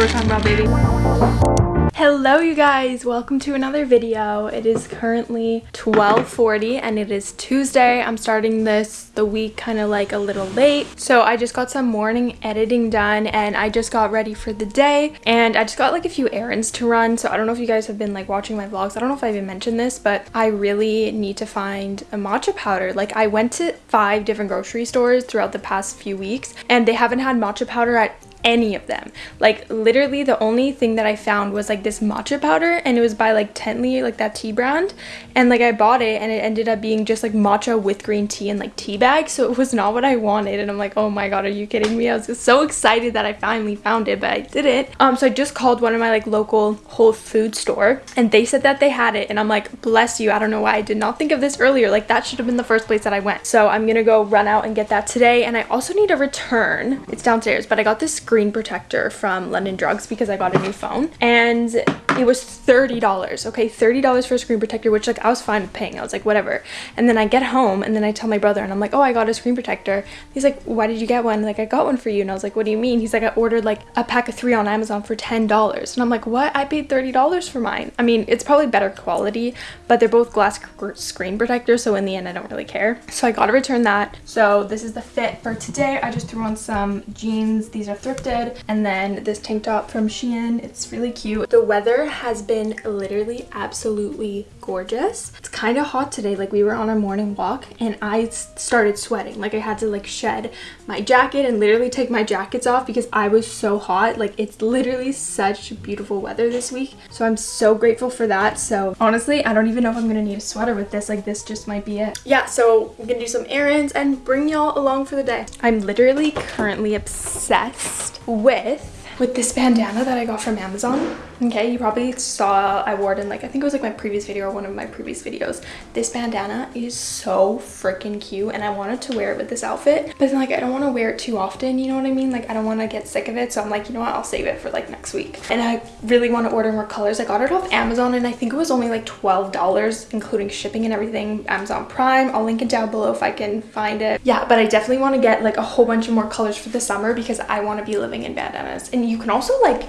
what we're talking about, baby. Hello you guys, welcome to another video. It is currently 12.40 and it is Tuesday. I'm starting this the week kind of like a little late. So I just got some morning editing done and I just got ready for the day and I just got like a few errands to run. So I don't know if you guys have been like watching my vlogs. I don't know if I even mentioned this, but I really need to find a matcha powder. Like I went to five different grocery stores throughout the past few weeks and they haven't had matcha powder at any of them. Like literally the only thing that i found was like this matcha powder and it was by like Tetley like that tea brand. And like i bought it and it ended up being just like matcha with green tea and like tea bag. So it was not what i wanted and i'm like oh my god are you kidding me? I was just so excited that i finally found it but i didn't. Um so i just called one of my like local whole food store and they said that they had it and i'm like bless you i don't know why i did not think of this earlier. Like that should have been the first place that i went. So i'm gonna go run out and get that today and i also need a return. It's downstairs but i got this screen protector from London Drugs because I got a new phone. And it was $30 okay? $30 for a screen protector which like I was fine with paying. I was like whatever. And then I get home and then I tell my brother and I'm like oh I got a screen protector. He's like why did you get one? Like I got one for you. And I was like what do you mean? He's like I ordered like a pack of three on Amazon for $10 and I'm like what? I paid $30 for mine. I mean it's probably better quality but they're both glass screen protectors so in the end I don't really care. So I gotta return that. So this is the fit for today. I just threw on some jeans. These are thrifted and then this tank top from Shein. It's really cute. The weather has been literally absolutely gorgeous it's kind of hot today like we were on a morning walk and I started sweating like I had to like shed my jacket and literally take my jackets off because I was so hot like it's literally such beautiful weather this week so I'm so grateful for that so honestly I don't even know if I'm gonna need a sweater with this. Like this just might be it. Yeah, so I'm gonna do some errands and bring y'all along for the day. I'm literally currently obsessed with with this bandana that I got from Amazon. Okay, you probably saw I wore it in like, I think it was like my previous video or one of my previous videos. This bandana is so freaking cute and I wanted to wear it with this outfit, but then like I don't want to wear it too often, you know what I mean? Like I don't want to get sick of it. So I'm like, you know what, I'll save it for like next week. And I really want to order more colors. I got it off Amazon and I think it was only like $12 including shipping and everything. Amazon Prime, I'll link it down below if I can find it. Yeah, but I definitely want to get like a whole bunch of more colors for the summer because I want to be living in bandanas. And you can also like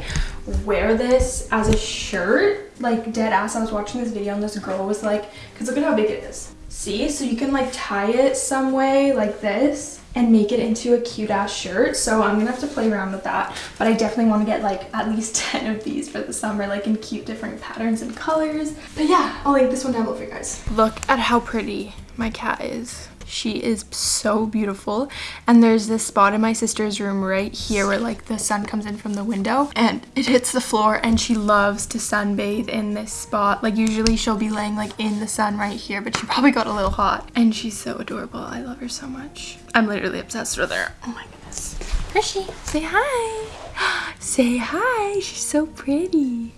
wear this as a shirt like dead ass. I was watching this video and this girl was like because look at how big it is. See? So you can like tie it some way like this and make it into a cute ass shirt. So i'm gonna have to play around with that. But i definitely want to get like at least 10 of these for the summer like in cute different patterns and colors. But yeah i'll link this one down below for you guys. Look at how pretty my cat is she is so beautiful. And there's this spot in my sister's room right here where like the sun comes in from the window and it hits the floor and she loves to sunbathe in this spot. Like usually she'll be laying like in the sun right here, but she probably got a little hot. And she's so adorable. I love her so much. I'm literally obsessed with her. Oh my goodness. Hershey, say hi. say hi. She's so pretty.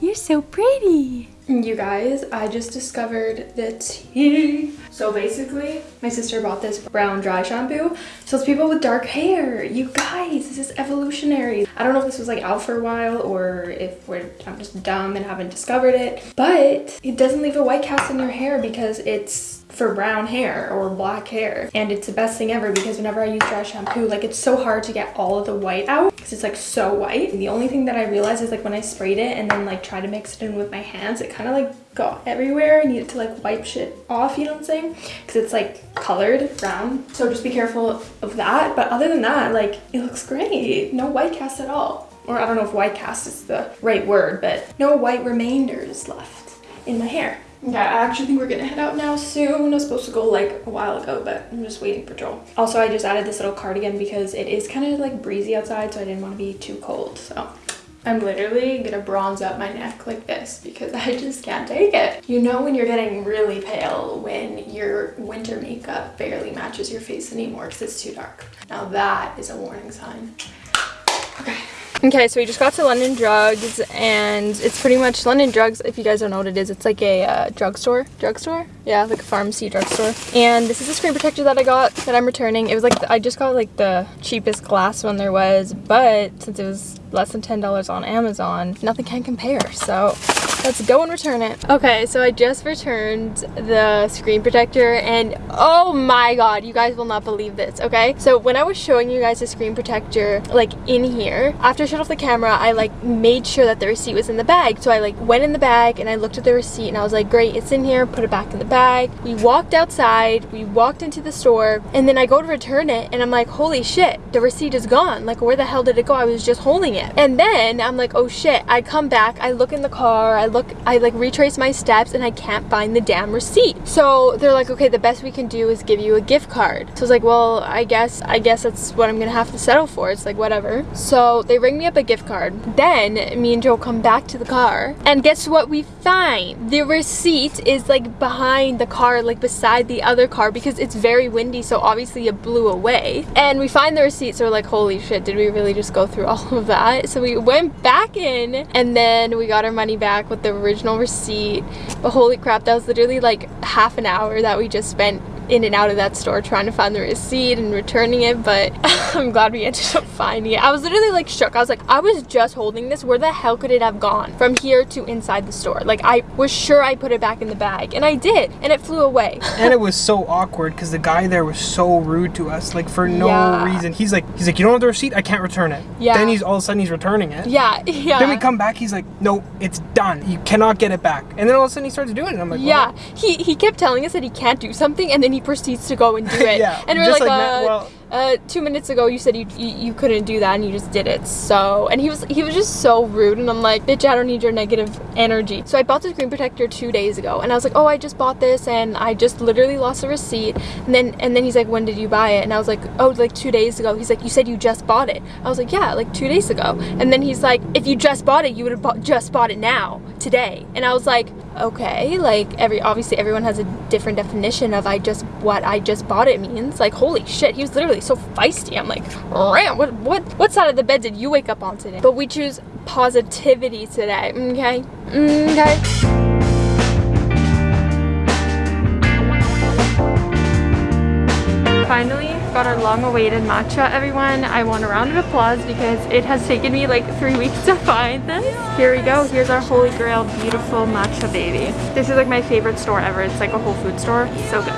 You're so pretty. You guys, I just discovered the tea. So basically, my sister bought this brown dry shampoo. So it's people with dark hair. You guys, this is evolutionary. I don't know if this was like out for a while or if we're, I'm just dumb and haven't discovered it. But it doesn't leave a white cast in your hair because it's for brown hair or black hair and it's the best thing ever because whenever I use dry shampoo like it's so hard to get all of the white out because it's like so white and the only thing that I realized is like when I sprayed it and then like try to mix it in with my hands it kind of like got everywhere I needed to like wipe shit off you know what I'm saying because it's like colored brown so just be careful of that but other than that like it looks great no white cast at all or I don't know if white cast is the right word but no white remainders left in my hair yeah, I actually think we're gonna head out now soon. I was supposed to go like a while ago, but I'm just waiting for Joel. Also, I just added this little cardigan because it is kind of like breezy outside, so I didn't want to be too cold. So I'm literally gonna bronze up my neck like this because I just can't take it. You know when you're getting really pale when your winter makeup barely matches your face anymore because it's too dark. Now that is a warning sign. Okay. Okay, so we just got to London Drugs, and it's pretty much London Drugs. If you guys don't know what it is, it's like a uh, drugstore. Drugstore? Yeah, like a pharmacy drugstore. And this is a screen protector that I got that I'm returning. It was like, the, I just got like the cheapest glass one there was, but since it was less than $10 on Amazon, nothing can compare. So Let's go and return it. Okay, so I just returned the screen protector and oh my god, you guys will not believe this, okay? So when I was showing you guys the screen protector like in here, after I shut off the camera, I like made sure that the receipt was in the bag. So I like went in the bag and I looked at the receipt and I was like, great, it's in here, put it back in the bag. We walked outside, we walked into the store and then I go to return it and I'm like, holy shit, the receipt is gone. Like where the hell did it go? I was just holding it. And then I'm like, oh shit, I come back, I look in the car, I look, I like retrace my steps and I can't find the damn receipt. So they're like, okay, the best we can do is give you a gift card. So I was like, well, I guess, I guess that's what I'm gonna have to settle for. It's like, whatever. So they ring me up a gift card. Then me and Joe come back to the car and guess what we find? The receipt is like behind the car, like beside the other car because it's very windy. So obviously it blew away. And we find the receipt. So we're like, holy shit, did we really just go through all of that? So we went back in and then we got our money back with the original receipt. But holy crap, that was literally like half an hour that we just spent in and out of that store trying to find the receipt and returning it but I'm glad we ended up finding it. I was literally like shook. I was like I was just holding this. Where the hell could it have gone from here to inside the store? Like I was sure I put it back in the bag and I did and it flew away. and it was so awkward because the guy there was so rude to us like for no Yeah. reason. He's like he's like you don't have the receipt. I can't return it. Yeah. Then he's all of a sudden he's returning it. Yeah, yeah. Then we come back. He's like no, it's done. You cannot get it back. And then all of a sudden he starts doing it. I'm like yeah, well, he he kept telling us that he can't do something, and then he proceeds to go and do it. Yeah, and we're like, like uh, well- uh, two minutes ago you said you, you you couldn't do that, and you just did it. So, and he was he was just so rude, and I'm like, bitch, I don't need your negative energy. So I bought the screen protector two days ago, and I was like, oh, I just bought this, and I just literally lost the receipt. And then and then he's like, when did you buy it? And I was like, oh, like two days ago. He's like, you said you just bought it. I was like, yeah, like two days ago. And then he's like, if you just bought it, you would have bought, just bought it now, today. And I was like, okay, like every obviously everyone has a different definition of I just what I just bought it means. Like holy shit, he was literally so feisty. I'm like, ram, what what what side of the bed did you wake up on today? But we choose positivity today. Okay, mm, okay. Finally got our long-awaited matcha, everyone. I want a round of applause because it has taken me like three weeks to find this. Here we go. Here's our holy grail beautiful matcha baby. This is like my favorite store ever. It's like a Whole Food store. So good.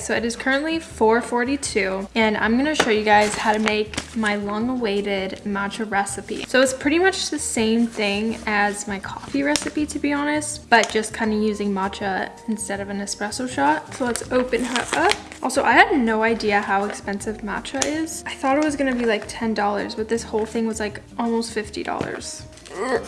So it is currently 4.42 and I'm gonna show you guys how to make my long-awaited matcha recipe. So it's pretty much the same thing as my coffee recipe to be honest, but just kind of using matcha instead of an espresso shot. So let's open her up. Also, I had no idea how expensive matcha is. I thought it was gonna be like $10, but this whole thing was like almost $50. Ugh.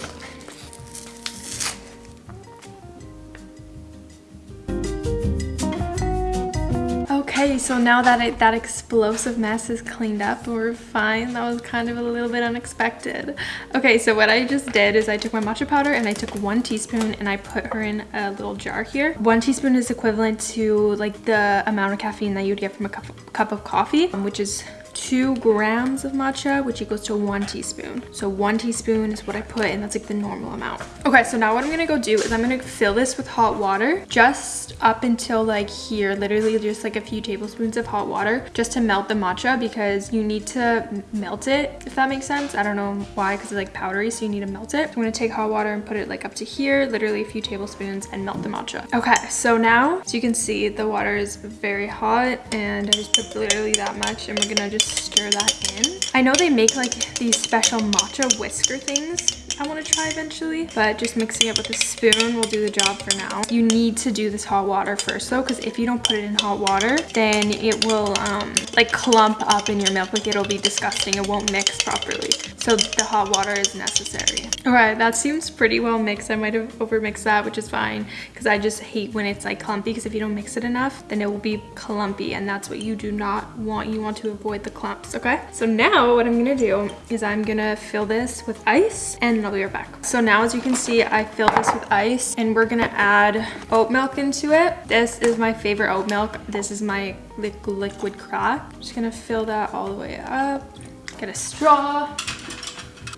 Okay, so now that it, that explosive mess is cleaned up, we're fine. That was kind of a little bit unexpected. Okay, so what I just did is I took my matcha powder and I took one teaspoon and I put her in a little jar here. One teaspoon is equivalent to like the amount of caffeine that you'd get from a cup, cup of coffee, um, which is two grams of matcha, which equals to one teaspoon. So one teaspoon is what I put and that's like the normal amount. Okay, so now what I'm gonna go do is I'm gonna fill this with hot water just up until like here, literally just like a few tablespoons of hot water just to melt the matcha because you need to melt it, if that makes sense. I don't know why, because it's like powdery, so you need to melt it. I'm gonna take hot water and put it like up to here, literally a few tablespoons and melt the matcha. Okay, so now, so you can see the water is very hot and I just put literally that much and we're gonna just stir that in. I know they make like these special matcha whisker things I want to try eventually, but just mixing it with a spoon will do the job for now. You need to do this hot water first though, because if you don't put it in hot water, then it will um, like clump up in your milk. Like it'll be disgusting. It won't mix properly. So the hot water is necessary. All right, that seems pretty well mixed. I might have overmixed that, which is fine because I just hate when it's like clumpy because if you don't mix it enough, then it will be clumpy and that's what you do not want. You want to avoid the clumps, okay? So now what I'm gonna do is I'm gonna fill this with ice and be right back. So now as you can see, I fill this with ice and we're gonna add oat milk into it. This is my favorite oat milk. This is my liquid crack. I'm just gonna fill that all the way up. Get a straw.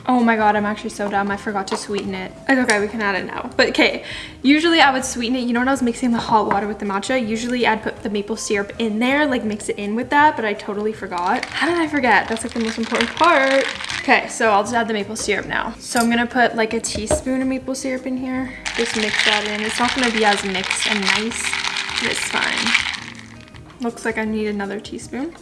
Oh my god, I'm actually so dumb. I forgot to sweeten it. Okay, we can add it now. But okay, usually I would sweeten it. You know when I was mixing the hot water with the matcha? Usually I'd put the maple syrup in there, like mix it in with that, but I totally forgot. How did I forget? That's like the most important part. Okay, so I'll just add the maple syrup now. So I'm gonna put like a teaspoon of maple syrup in here. Just mix that in. It's not gonna be as mixed and nice, but it's fine. Looks like I need another teaspoon.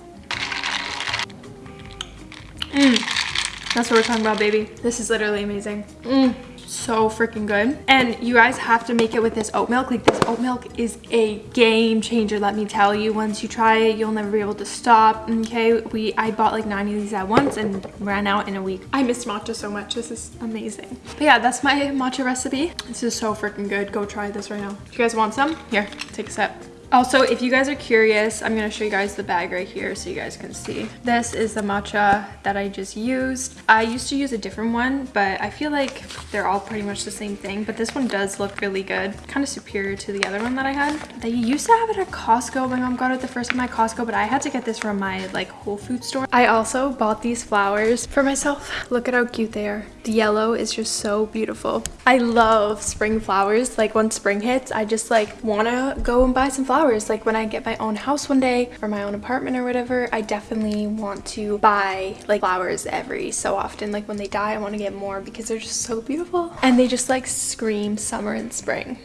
Mmm. That's what we're talking about, baby. This is literally amazing. Mm, so freaking good. And you guys have to make it with this oat milk. Like this oat milk is a game changer, let me tell you. Once you try it, you'll never be able to stop. Okay, we I bought like 90 of these at once and ran out in a week. I miss matcha so much. This is amazing. But yeah, that's my matcha recipe. This is so freaking good. Go try this right now. If you guys want some, here, take a sip. Also, if you guys are curious, I'm gonna show you guys the bag right here so you guys can see. This is the matcha that I just used. I used to use a different one, but I feel like they're all pretty much the same thing, but this one does look really good. Kind of superior to the other one that I had. They used to have it at Costco. My mom got it the first time at Costco, but I had to get this from my like Whole Food store. I also bought these flowers for myself. Look at how cute they are. The yellow is just so beautiful. I love spring flowers. Like when spring hits, I just like wanna go and buy some flowers flowers. Like when I get my own house one day or my own apartment or whatever, I definitely want to buy like flowers every so often. Like when they die, I want to get more because they're just so beautiful. And they just like scream summer and spring.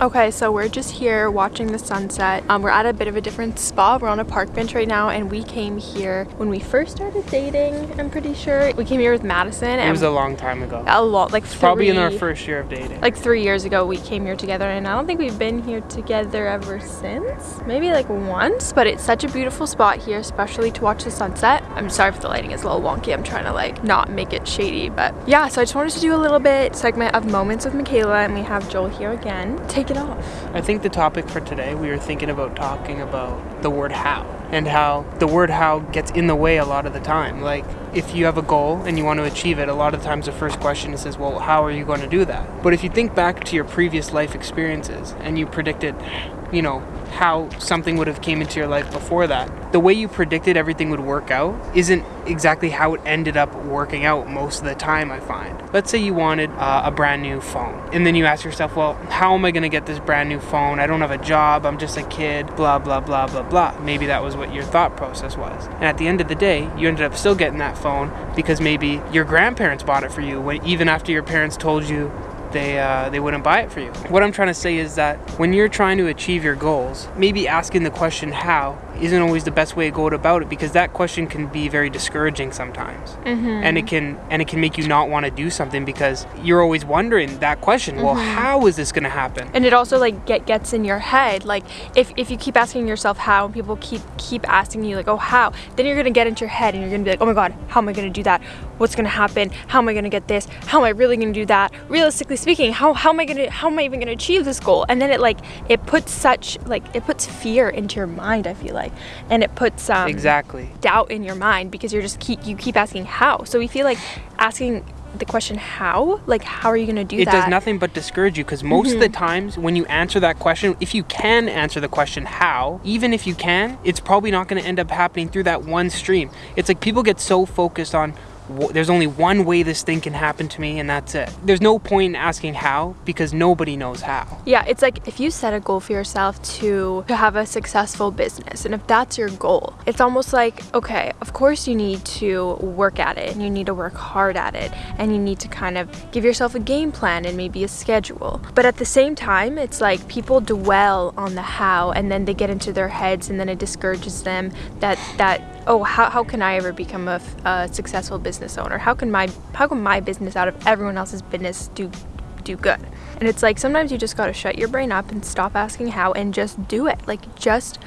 Okay, so we're just here watching the sunset. Um, we're at a bit of a different spot. We're on a park bench right now, and we came here when we first started dating, I'm pretty sure. We came here with Madison. It was a long time ago. A lot, like three, Probably in our first year of dating. Like three years ago, we came here together, and I don't think we've been here together ever since. Maybe like once, but it's such a beautiful spot here, especially to watch the sunset. I'm sorry if the lighting is a little wonky. I'm trying to like not make it shady, but yeah, so I just wanted to do a little bit segment of moments with Michaela, and we have Joel here again. Take it off. I think the topic for today, we were thinking about talking about the word how and how the word how gets in the way a lot of the time. Like, if you have a goal and you want to achieve it, a lot of times the first question is, well, how are you going to do that? But if you think back to your previous life experiences and you predicted, you know, how something would have came into your life before that. The way you predicted everything would work out isn't exactly how it ended up working out most of the time, I find. Let's say you wanted uh, a brand new phone, and then you ask yourself, well, how am I going to get this brand new phone? I don't have a job, I'm just a kid, blah, blah, blah, blah, blah. Maybe that was what your thought process was. And at the end of the day, you ended up still getting that phone because maybe your grandparents bought it for you when, even after your parents told you they uh, they wouldn't buy it for you. What I'm trying to say is that when you're trying to achieve your goals, maybe asking the question how isn't always the best way to go about it because that question can be very discouraging sometimes, mm-hmm. and it can and it can make you not want to do something because you're always wondering that question. Mm-hmm. Well, how is this going to happen? And it also like get gets in your head. Like if if you keep asking yourself how, and people keep keep asking you like oh how, then you're gonna get into your head and you're gonna be like oh my god, how am I gonna do that? What's gonna happen? How am I gonna get this? How am I really gonna do that? Realistically speaking, how how am I gonna how am I even gonna achieve this goal? And then it like it puts such like it puts fear into your mind. I feel like and it puts um, exactly doubt in your mind because you're just keep you keep asking how so we feel like asking the question how like how are you going to do it that it does nothing but discourage you because most mm-hmm. of the mm-hmm. times when you answer that question if you can answer the question how even if you can it's probably not going to end up happening through that one stream it's like people get so focused on there's only one way this thing can happen to me and that's it. There's no point in asking how because nobody knows how. Yeah, it's like if you set a goal for yourself to to have a successful business and if that's your goal, it's almost like okay, of course you need to work at it and you need to work hard at it and you need to kind of give yourself a game plan and maybe a schedule. But at the same time, it's like people dwell on the how and then they get into their heads and then it discourages them that that oh how, how can i ever become a successful business owner? How can my how can my business out of everyone else's business do do good? And it's like sometimes you just got to shut your brain up and stop asking how and just do it. Like just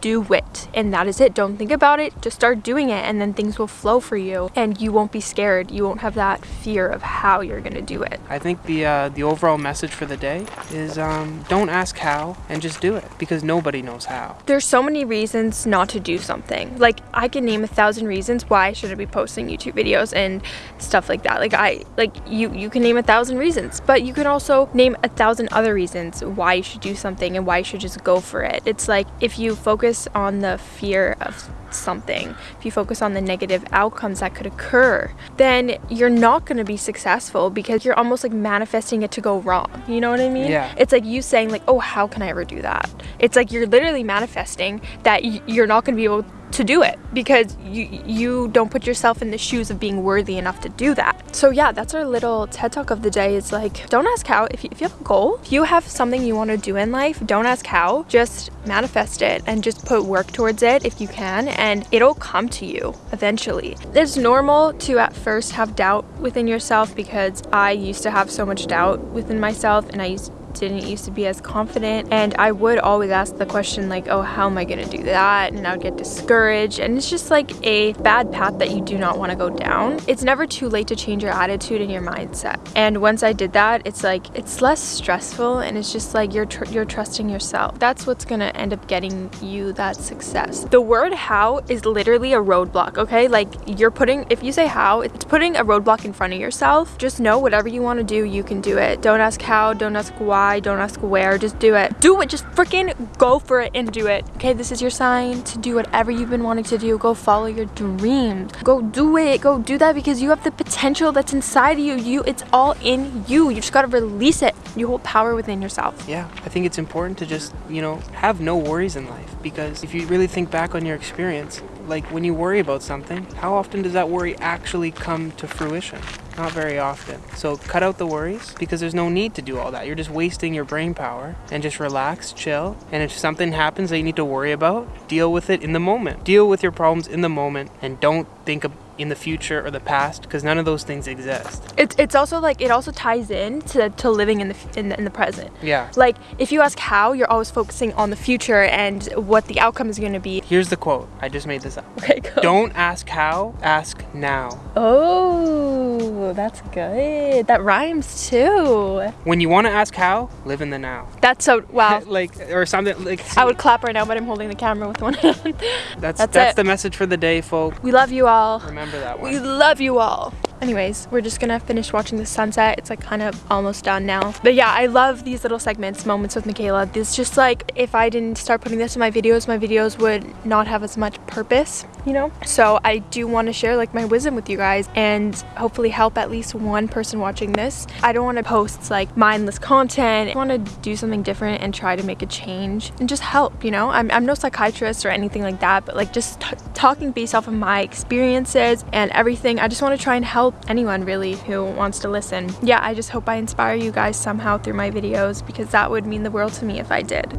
do it. And that is it. Don't think about it. Just start doing it and then things will flow for you and you won't be scared. You won't have that fear of how you're gonna do it. I think the uh, the overall message for the day is um, don't ask how and just do it because nobody knows how. there's so many reasons not to do something. Like i can name a thousand reasons why i shouldn't be posting youtube videos and stuff like that. Like i like you you can name a thousand reasons but you can also name a thousand other reasons why you should do something and why you should just go for it. It's like if you focus on the fear of something if you focus on the negative outcomes that could occur then you're not going to be successful because you're almost like manifesting it to go wrong. You know what i mean? Yeah. it's like you saying like oh how can i ever do that? It's like you're literally manifesting that you're not going to be able to do it because you you don't put yourself in the shoes of being worthy enough to do that. So yeah that's our little ted talk of the day. It's like don't ask how. If you, if you have a goal if you have something you want to do in life don't ask how. Just manifest it and just put work towards it if you can and it'll come to you eventually. It's normal to at first have doubt within yourself because i used to have so much doubt within myself and i used didn't used to be as confident and I would always ask the question like oh how am I gonna do that? And I would get discouraged and it's just like a bad path that you do not want to go down. It's never too late to change your attitude and your mindset. And once I did that it's like it's less stressful and it's just like you're tr- you're trusting yourself. That's what's gonna end up getting you that success. The word how is literally a roadblock okay? Like you're putting if you say how it's putting a roadblock in front of yourself. Just know whatever you want to do you can do it. Don't ask how don't ask why don't ask where just do it. Do it just freaking go for it and do it. Okay this is your sign to do whatever you've been wanting to do. Go follow your dreams. Go do it. Go do that because you have the potential that's inside of you. You it's all in you. You just got to release it. You hold power within yourself. Yeah, I think it's important to just, you know, have no worries in life because if you really think back on your experience, like when you worry about something, how often does that worry actually come to fruition? Not very often. So cut out the worries because there's no need to do all that. You're just wasting your brain power and just relax, chill. And if something happens that you need to worry about, deal with it in the moment. Deal with your problems in the moment and don't think of in the future or the past because none of those things exist. it's, it's also like it also ties in to, to living in the, in the in the present Yeah. like if you ask how you're always focusing on the future and what the outcome is going to be Here's the quote. I just made this up. okay go Don't ask how, ask now. oh that's good that rhymes too When you want to ask how, live in the now. that's so wow like or something like I would clap right now, but I'm holding the camera with one hand. that's that's that's, the message for the day, folks. we love you all. Remember that We love you all. Anyways, we're just gonna finish watching the sunset. It's like kind of almost done now. But yeah, I love these little segments, moments with Michaela. This just like if I didn't start putting this in my videos, my videos would not have as much purpose, you know? So I do want to share like my wisdom with you guys and hopefully help at least one person watching this. I don't want to post like mindless content. I want to do something different and try to make a change and just help, you know? I'm, I'm no psychiatrist or anything like that, but like just talking based off of my experiences and everything. I just want to try and help anyone really who wants to listen. Yeah, I just hope I inspire you guys somehow through my videos because that would mean the world to me if I did.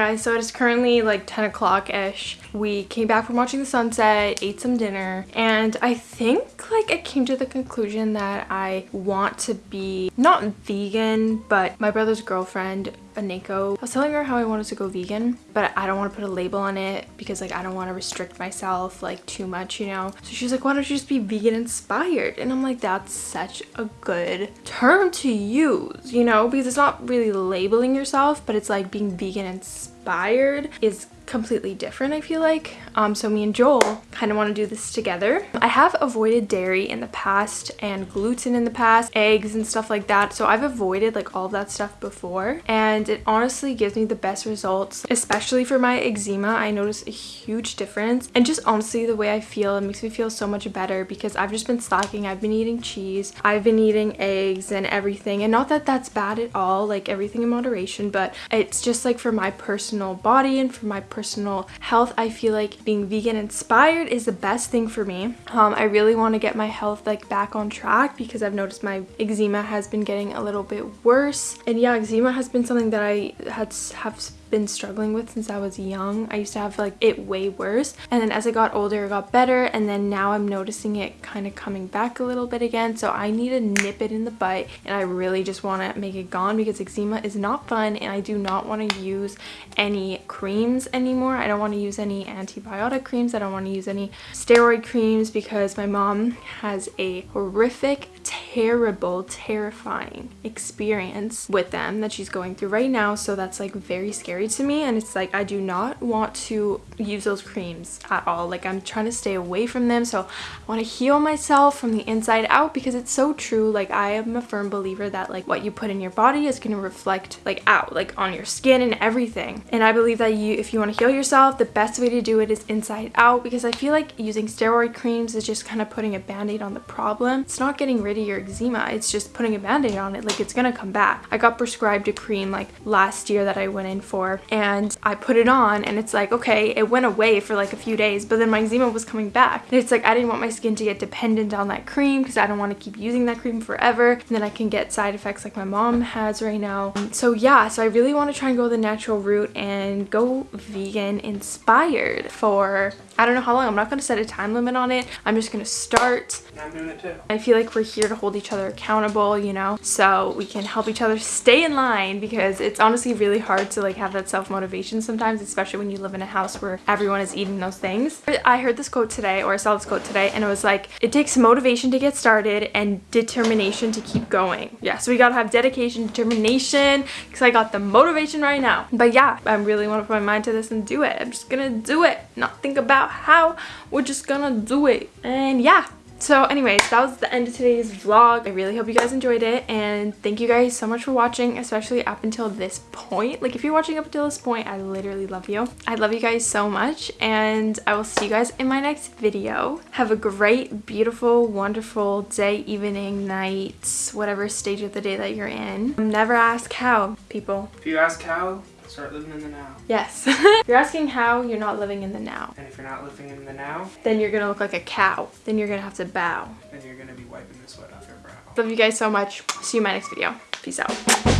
Guys, so it is currently like 10 o'clock ish. We came back from watching the sunset, ate some dinner, and I think like I came to the conclusion that I want to be not vegan, but my brother's girlfriend, Aneko, I was telling her how I wanted to go vegan, but I don't want to put a label on it because like I don't want to restrict myself like too much, you know? So she's like, why don't you just be vegan inspired? And I'm like, that's such a good term to use, you know? Because it's not really labeling yourself, but it's like being vegan inspired inspired is completely different I feel like. Um, so me and Joel kind of want to do this together. I have avoided dairy in the past and gluten in the past eggs and stuff like that. So I've avoided like all that stuff before. And it honestly gives me the best results especially for my eczema. I notice a huge difference. And just honestly the way I feel it makes me feel so much better because I've just been slacking. I've been eating cheese. I've been eating eggs and everything. And not that that's bad at all like everything in moderation but it's just like for my personal body and for my personal personal health i feel like being vegan inspired is the best thing for me. Um, i really want to get my health like back on track because i've noticed my eczema has been getting a little bit worse. And yeah eczema has been something that i had have been struggling with since I was young. I used to have like it way worse and then as I got older it got better and then now I'm noticing it kind of coming back a little bit again so I need to nip it in the butt and I really just want to make it gone because eczema is not fun and I do not want to use any creams anymore. I don't want to use any antibiotic creams. I don't want to use any steroid creams because my mom has a horrific terrible terrifying experience with them that she's going through right now. So that's like very scary to me. And it's like I do not want to use those creams at all. Like I'm trying to stay away from them. So I want to heal myself from the inside out because it's so true. Like I am a firm believer that like what you put in your body is going to reflect like out like on your skin and everything. And I believe that you if you want to heal yourself the best way to do it is inside out because I feel like using steroid creams is just kind of putting a band-aid on the problem. It's not getting rid your eczema it's just putting a band-aid on it like it's gonna come back I got prescribed a cream like last year that I went in for and I put it on and it's like okay it went away for like a few days but then my eczema was coming back and it's like I didn't want my skin to get dependent on that cream because I don't want to keep using that cream forever and then I can get side effects like my mom has right now um, so yeah so I really want to try and go the natural route and go vegan inspired for I don't know how long. I'm not going to set a time limit on it. I'm just going to start. I'm doing it too. I feel like we're here to hold each other accountable, you know, so we can help each other stay in line because it's honestly really hard to like have that self-motivation sometimes, especially when you live in a house where everyone is eating those things. I heard this quote today or I saw this quote today and it was like, it takes motivation to get started and determination to keep going. Yeah, so we got to have dedication, determination because I got the motivation right now. But yeah, I really want to put my mind to this and do it. I'm just to do it, not think about how we're just gonna do it and yeah so anyways that was the end of today's vlog. I really hope you guys enjoyed it and thank you guys so much for watching especially up until this point. Like if you're watching up until this point i literally love you. I love you guys so much and i will see you guys in my next video. Have a great beautiful wonderful day evening night whatever stage of the day that you're in. Never ask how people. If you ask how Start living in the now. Yes. you're asking how you're not living in the now. And if you're not living in the now, then you're gonna look like a cow. Then you're gonna have to bow. Then you're gonna be wiping the sweat off your brow. Love you guys so much. See you in my next video. Peace out.